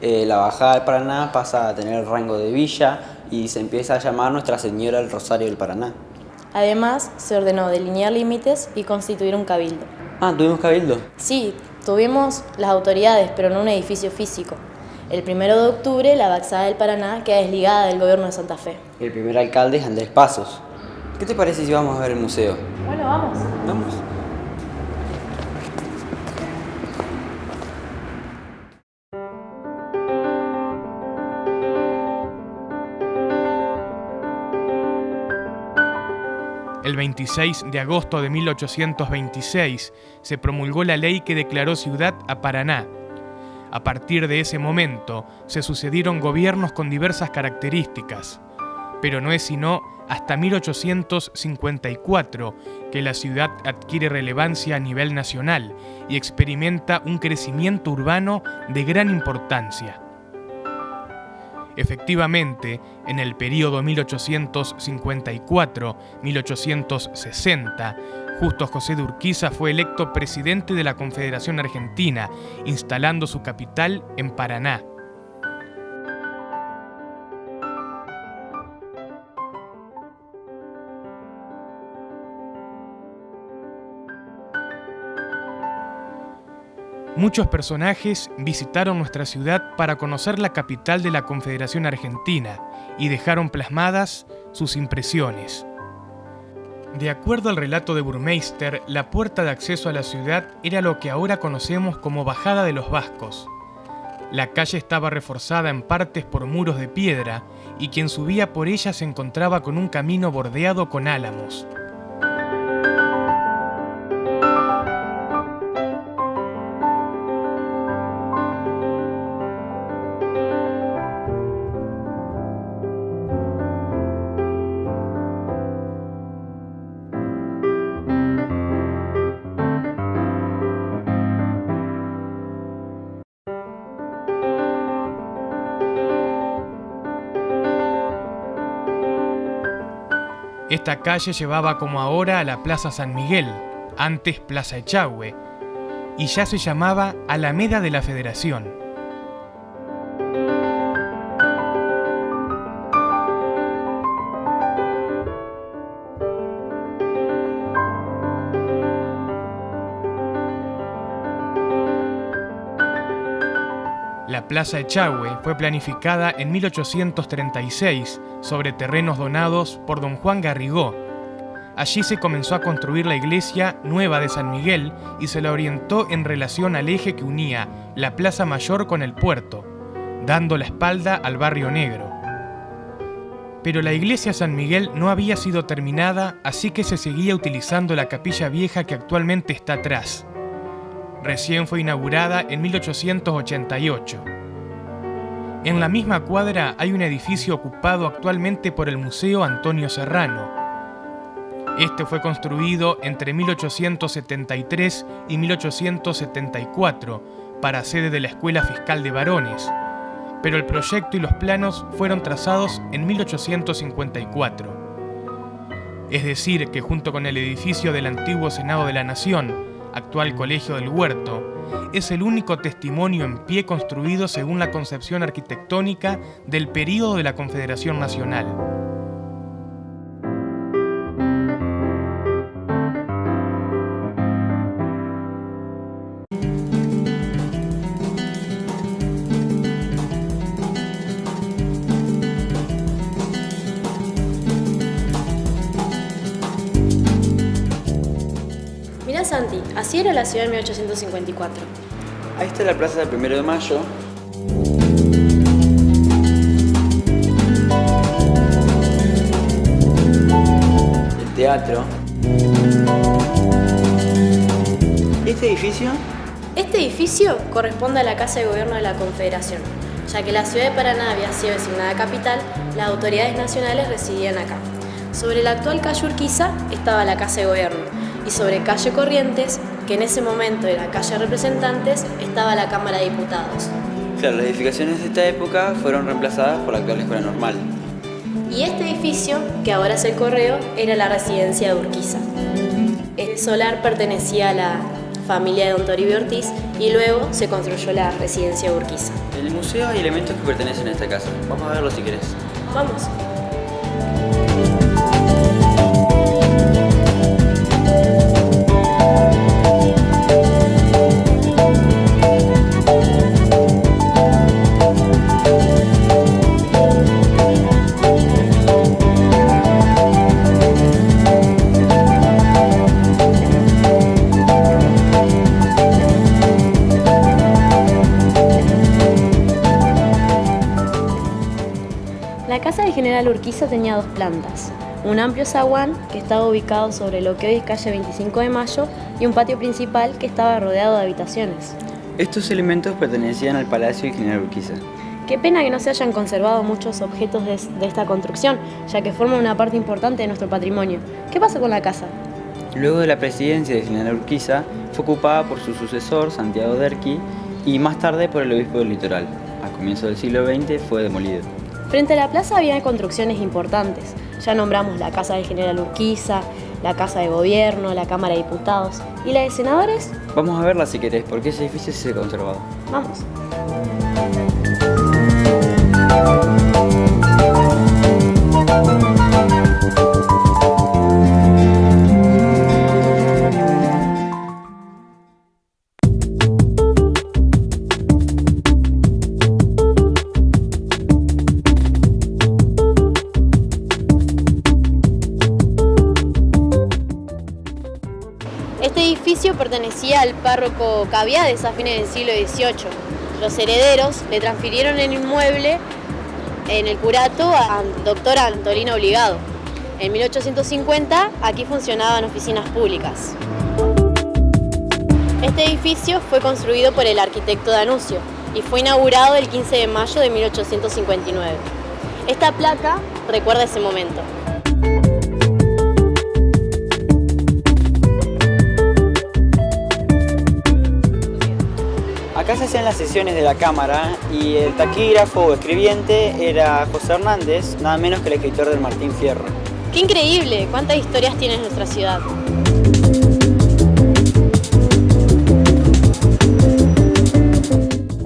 eh, la bajada del Paraná pasa a tener el rango de villa y se empieza a llamar Nuestra Señora del Rosario del Paraná. Además, se ordenó delinear límites y constituir un cabildo. Ah, ¿tuvimos cabildo? Sí, tuvimos las autoridades, pero no un edificio físico. El 1 de octubre, la Baxada del Paraná queda desligada del gobierno de Santa Fe. El primer alcalde es Andrés Pasos. ¿Qué te parece si vamos a ver el museo? Bueno, vamos. Vamos. El 26 de agosto de 1826 se promulgó la ley que declaró ciudad a Paraná. A partir de ese momento se sucedieron gobiernos con diversas características, pero no es sino hasta 1854 que la ciudad adquiere relevancia a nivel nacional y experimenta un crecimiento urbano de gran importancia. Efectivamente, en el período 1854-1860, Justo José de Urquiza fue electo presidente de la Confederación Argentina, instalando su capital en Paraná. Muchos personajes visitaron nuestra ciudad para conocer la capital de la Confederación Argentina y dejaron plasmadas sus impresiones. De acuerdo al relato de Burmeister, la puerta de acceso a la ciudad era lo que ahora conocemos como Bajada de los Vascos. La calle estaba reforzada en partes por muros de piedra y quien subía por ella se encontraba con un camino bordeado con álamos. Esta calle llevaba como ahora a la Plaza San Miguel, antes Plaza Echagüe, y ya se llamaba Alameda de la Federación. La Plaza Echagüe fue planificada en 1836 sobre terrenos donados por don Juan Garrigó. Allí se comenzó a construir la iglesia nueva de San Miguel y se la orientó en relación al eje que unía la Plaza Mayor con el puerto, dando la espalda al barrio negro. Pero la iglesia San Miguel no había sido terminada, así que se seguía utilizando la capilla vieja que actualmente está atrás. Recién fue inaugurada en 1888. En la misma cuadra hay un edificio ocupado actualmente por el Museo Antonio Serrano. Este fue construido entre 1873 y 1874 para sede de la Escuela Fiscal de Varones, pero el proyecto y los planos fueron trazados en 1854. Es decir, que junto con el edificio del antiguo Senado de la Nación, actual Colegio del Huerto, es el único testimonio en pie construido según la concepción arquitectónica del período de la Confederación Nacional. Santi, así era la ciudad en 1854. Ahí está la plaza del primero de mayo. El teatro. ¿Este edificio? Este edificio corresponde a la Casa de Gobierno de la Confederación. Ya que la ciudad de Paraná había sido designada capital, las autoridades nacionales residían acá. Sobre la actual calle Urquiza estaba la Casa de Gobierno, y sobre calle Corrientes, que en ese momento era calle Representantes, estaba la Cámara de Diputados. Claro, las edificaciones de esta época fueron reemplazadas por la actual escuela normal. Y este edificio, que ahora es el correo, era la residencia de Urquiza. El solar pertenecía a la familia de don Toribio Ortiz, y luego se construyó la residencia Urquiza. En el museo hay elementos que pertenecen a esta casa. Vamos a verlo si querés. Vamos. La casa del general Urquiza tenía dos plantas, un amplio zaguán que estaba ubicado sobre lo que hoy es calle 25 de Mayo y un patio principal que estaba rodeado de habitaciones. Estos elementos pertenecían al Palacio del General Urquiza. Qué pena que no se hayan conservado muchos objetos de, de esta construcción, ya que forman una parte importante de nuestro patrimonio. ¿Qué pasó con la casa? Luego de la presidencia del general Urquiza, fue ocupada por su sucesor, Santiago Derqui, y más tarde por el obispo del litoral. A comienzos del siglo XX fue demolido. Frente a la plaza había construcciones importantes. Ya nombramos la casa del general Urquiza, la casa de gobierno, la Cámara de Diputados. ¿Y la de senadores? Vamos a verla si querés, porque ese edificio se ha conservado. Vamos. Edificio pertenecía al párroco Caviades a fines del siglo XVIII. Los herederos le transfirieron el inmueble en el curato al doctor Antolino Obligado. En 1850 aquí funcionaban oficinas públicas. Este edificio fue construido por el arquitecto Danuncio y fue inaugurado el 15 de mayo de 1859. Esta placa recuerda ese momento. Acá se hacían las sesiones de la Cámara y el taquígrafo o escribiente era José Hernández, nada menos que el escritor del Martín Fierro. ¡Qué increíble! ¿Cuántas historias tiene nuestra ciudad?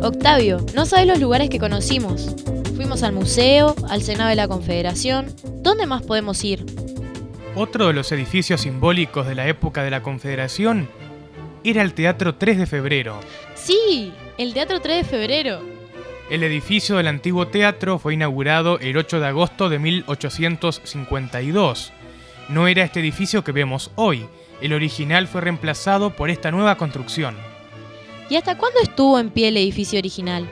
Octavio, no sabes los lugares que conocimos. Fuimos al museo, al Senado de la Confederación. ¿Dónde más podemos ir? Otro de los edificios simbólicos de la época de la Confederación era el Teatro 3 de Febrero. Sí, el Teatro 3 de Febrero. El edificio del antiguo teatro fue inaugurado el 8 de agosto de 1852. No era este edificio que vemos hoy, el original fue reemplazado por esta nueva construcción. ¿Y hasta cuándo estuvo en pie el edificio original?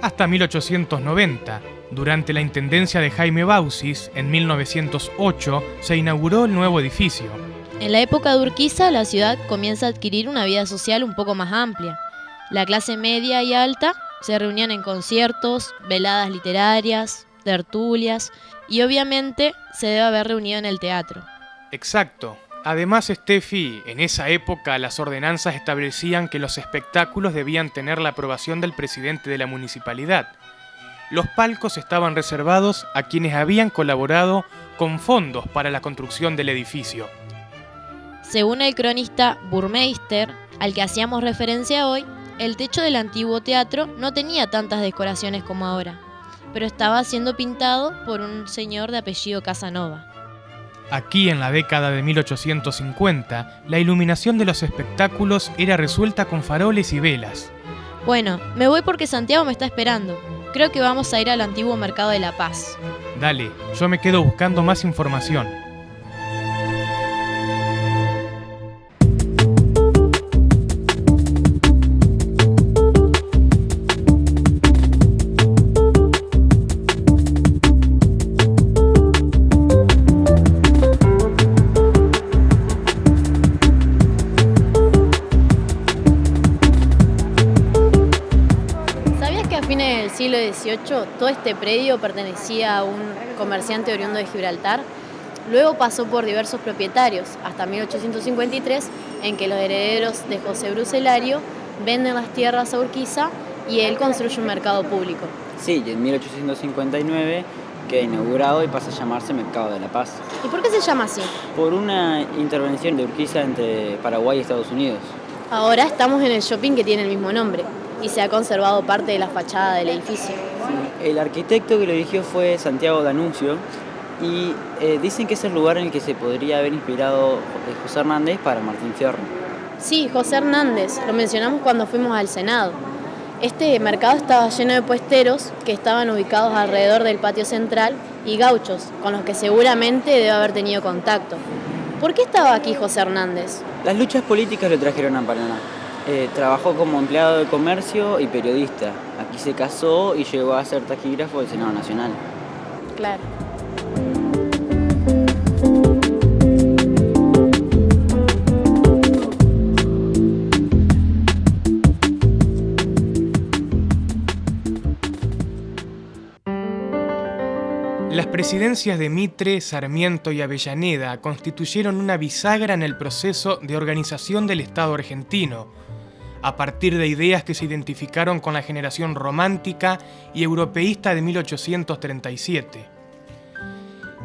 Hasta 1890, durante la intendencia de Jaime Bausis, en 1908, se inauguró el nuevo edificio. En la época de Urquiza, la ciudad comienza a adquirir una vida social un poco más amplia. La clase media y alta se reunían en conciertos, veladas literarias, tertulias y obviamente se debe haber reunido en el teatro. Exacto. Además, Steffi, en esa época las ordenanzas establecían que los espectáculos debían tener la aprobación del presidente de la municipalidad. Los palcos estaban reservados a quienes habían colaborado con fondos para la construcción del edificio. Según el cronista Burmeister, al que hacíamos referencia hoy, el techo del antiguo teatro no tenía tantas decoraciones como ahora, pero estaba siendo pintado por un señor de apellido Casanova. Aquí en la década de 1850, la iluminación de los espectáculos era resuelta con faroles y velas. Bueno, me voy porque Santiago me está esperando. Creo que vamos a ir al antiguo mercado de La Paz. Dale, yo me quedo buscando más información. todo este predio pertenecía a un comerciante oriundo de Gibraltar. Luego pasó por diversos propietarios, hasta 1853, en que los herederos de José Bruselario venden las tierras a Urquiza y él construye un mercado público. Sí, y en 1859 queda inaugurado y pasa a llamarse Mercado de la Paz. ¿Y por qué se llama así? Por una intervención de Urquiza entre Paraguay y Estados Unidos. Ahora estamos en el shopping que tiene el mismo nombre y se ha conservado parte de la fachada del edificio. El arquitecto que lo eligió fue Santiago D'Annunzio y eh, dicen que es el lugar en el que se podría haber inspirado eh, José Hernández para Martín Fierro. Sí, José Hernández, lo mencionamos cuando fuimos al Senado. Este mercado estaba lleno de puesteros que estaban ubicados alrededor del patio central y gauchos, con los que seguramente debe haber tenido contacto. ¿Por qué estaba aquí José Hernández? Las luchas políticas lo trajeron a Paraná. Eh, trabajó como empleado de comercio y periodista. Aquí se casó y llegó a ser taquígrafo del Senado Nacional. Claro. Las presidencias de Mitre, Sarmiento y Avellaneda constituyeron una bisagra en el proceso de organización del Estado argentino, a partir de ideas que se identificaron con la generación romántica y europeísta de 1837.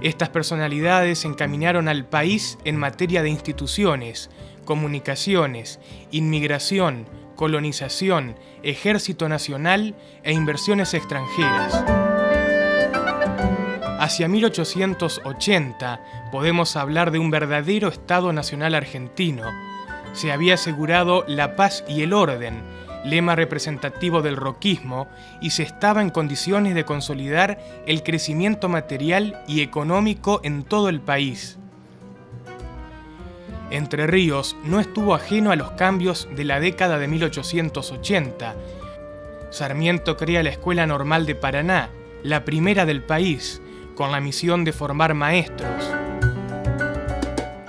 Estas personalidades encaminaron al país en materia de instituciones, comunicaciones, inmigración, colonización, ejército nacional e inversiones extranjeras. Hacia 1880 podemos hablar de un verdadero Estado Nacional argentino. Se había asegurado la paz y el orden, lema representativo del roquismo, y se estaba en condiciones de consolidar el crecimiento material y económico en todo el país. Entre Ríos no estuvo ajeno a los cambios de la década de 1880. Sarmiento crea la Escuela Normal de Paraná, la primera del país, con la misión de formar maestros.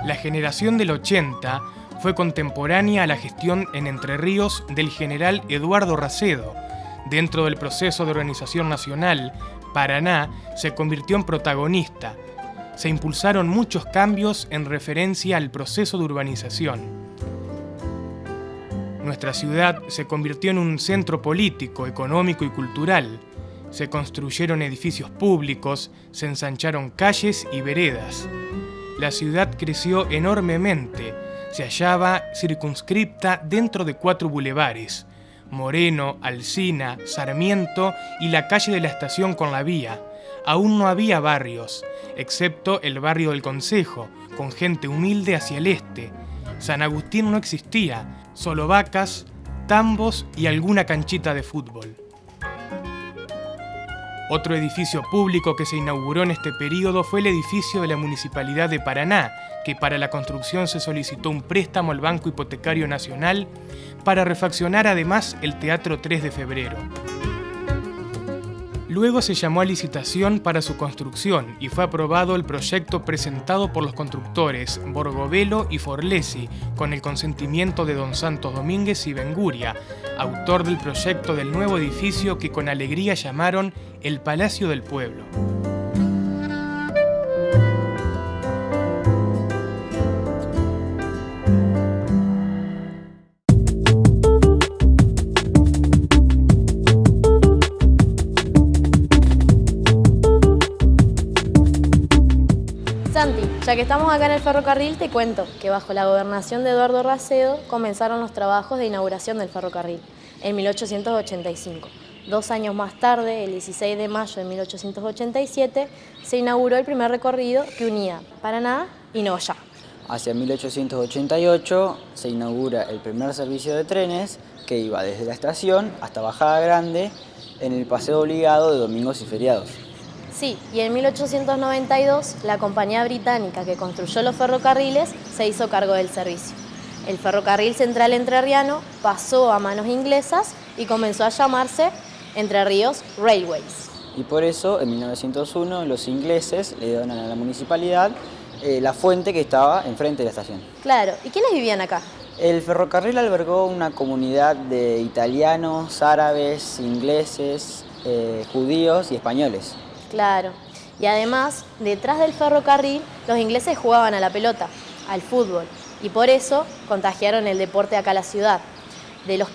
La generación del 80 fue contemporánea a la gestión en Entre Ríos del general Eduardo Racedo. Dentro del proceso de organización nacional, Paraná se convirtió en protagonista. Se impulsaron muchos cambios en referencia al proceso de urbanización. Nuestra ciudad se convirtió en un centro político, económico y cultural, se construyeron edificios públicos, se ensancharon calles y veredas. La ciudad creció enormemente, se hallaba circunscripta dentro de cuatro bulevares, Moreno, Alsina, Sarmiento y la calle de la estación con la vía. Aún no había barrios, excepto el barrio del Consejo, con gente humilde hacia el este. San Agustín no existía, solo vacas, tambos y alguna canchita de fútbol. Otro edificio público que se inauguró en este periodo fue el edificio de la Municipalidad de Paraná, que para la construcción se solicitó un préstamo al Banco Hipotecario Nacional para refaccionar además el Teatro 3 de Febrero. Luego se llamó a licitación para su construcción y fue aprobado el proyecto presentado por los constructores Borgovelo y Forlesi con el consentimiento de don Santos Domínguez y Benguria, autor del proyecto del nuevo edificio que con alegría llamaron el Palacio del Pueblo. Que estamos acá en el ferrocarril, te cuento que bajo la gobernación de Eduardo Racedo comenzaron los trabajos de inauguración del ferrocarril en 1885. Dos años más tarde, el 16 de mayo de 1887, se inauguró el primer recorrido que unía Paraná y Noya. Hacia 1888 se inaugura el primer servicio de trenes que iba desde la estación hasta Bajada Grande en el paseo obligado de domingos y feriados. Sí, y en 1892 la compañía británica que construyó los ferrocarriles se hizo cargo del servicio. El ferrocarril central entrerriano pasó a manos inglesas y comenzó a llamarse Entre Ríos Railways. Y por eso, en 1901, los ingleses le donan a la municipalidad eh, la fuente que estaba enfrente de la estación. Claro, ¿y quiénes vivían acá? El ferrocarril albergó una comunidad de italianos, árabes, ingleses, eh, judíos y españoles. Claro. Y además, detrás del ferrocarril, los ingleses jugaban a la pelota, al fútbol, y por eso contagiaron el deporte acá a la ciudad. De los